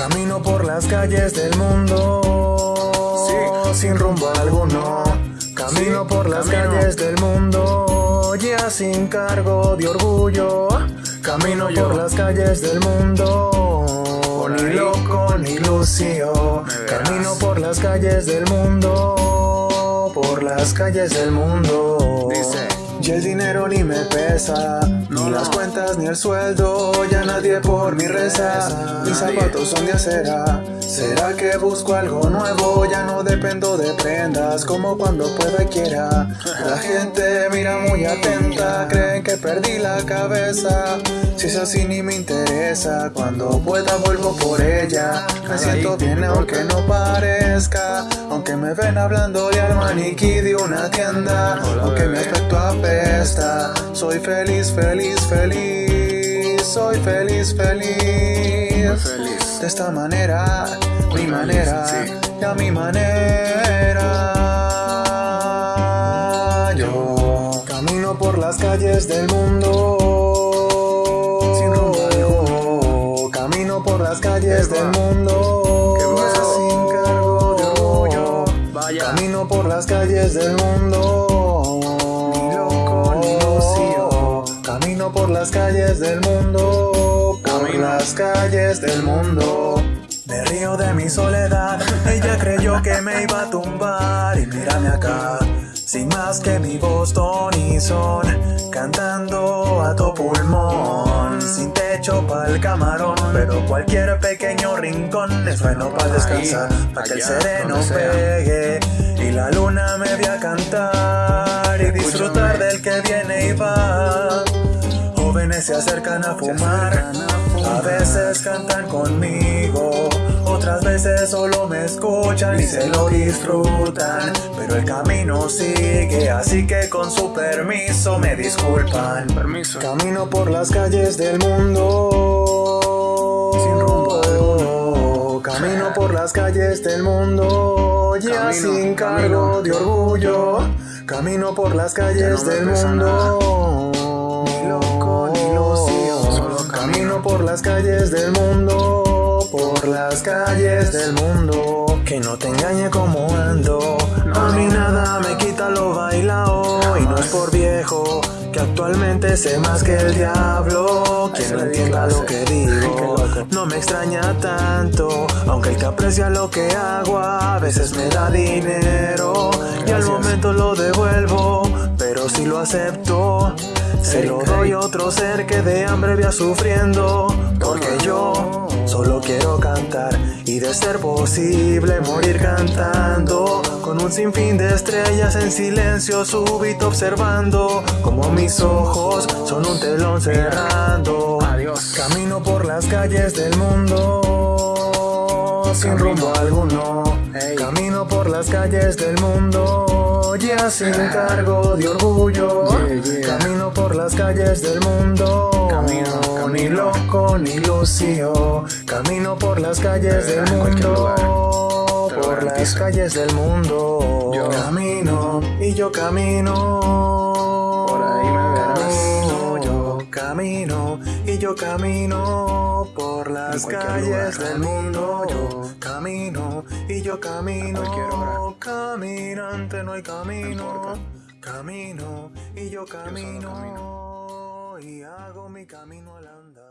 Camino por las calles del mundo, sin rumbo alguno. Camino por las calles del mundo, ya sin cargo de orgullo. Camino por las calles del mundo, ni loco ni lucio. Camino por las calles del mundo, por las calles del mundo. Dice. Y el dinero ni me pesa, ni las cuentas ni el sueldo, ya nadie por mi reza, mis zapatos son de acera. ¿Será que busco algo nuevo? Ya no dependo de prendas, como cuando pueda y quiera. La gente mira muy atenta, creen que perdí la cabeza. Si es así ni me interesa, cuando pueda vuelvo por ella. Me siento bien aunque no parezca, aunque me ven hablando de al maniquí de una tienda, aunque mi aspecto apesta. Soy feliz, feliz, feliz, soy feliz, feliz. Feliz. De esta manera, mi manera, y a mi manera. Yo camino por las calles del mundo. Sin rumbo. Camino por las calles del mundo. Sin cargo orgullo. Vaya. Camino por las calles del mundo. Ni loco ni lucio. Camino por las calles del mundo. Por las calles del mundo. Me río de mi soledad. Ella creyó que me iba a tumbar. Y mírame acá. Sin más que mi voz ton y son. Cantando a tu pulmón. Sin techo pa'l camarón. Pero cualquier pequeño rincón es bueno para descansar. Para que el sereno pegue y la luna me vea cantar y disfrutar del que viene y va. Jóvenes se acercan a fumar, a veces cantan conmigo, otras veces solo me escuchan y se lo disfrutan. Pero el camino sigue, así que con su permiso me disculpan. Permiso. Camino por las calles del mundo. Sin rumbo alguno. Camino por las calles del mundo. Ya Camino, sin cargo camino. de orgullo. Camino por las calles no del mundo. Las calles del mundo. Por las calles del mundo. Que no te engañe como ando. A mí nada me quita lo bailao. Y no es por viejo. Que actualmente sé más que el diablo. Quien no entienda lo que digo. No me extraña tanto. Aunque el que aprecia lo que hago a veces me da dinero. Y al momento lo devuelvo. Pero si lo acepto. Se lo doy a otro ser que de hambre vea sufriendo. Porque yo solo quiero cantar y de ser posible morir cantando. Con un sinfín de estrellas en silencio súbito observando. Como mis ojos son un telón cerrando. Adiós. Camino por las calles del mundo sin rumbo alguno. Camino por las calles del mundo ya sin cargo de orgullo. Camino por las calles del mundo. Camino, ni loco ni lucio. Camino por las calles del en cualquier mundo. Por las calles del mundo. Yo. camino y yo camino. Por ahí me verás. Camino, yo camino y yo camino por las calles lugar. del mundo. Yo. Camino y yo camino. Caminante no hay camino. Camino y yo camino. Y hago mi camino al andar.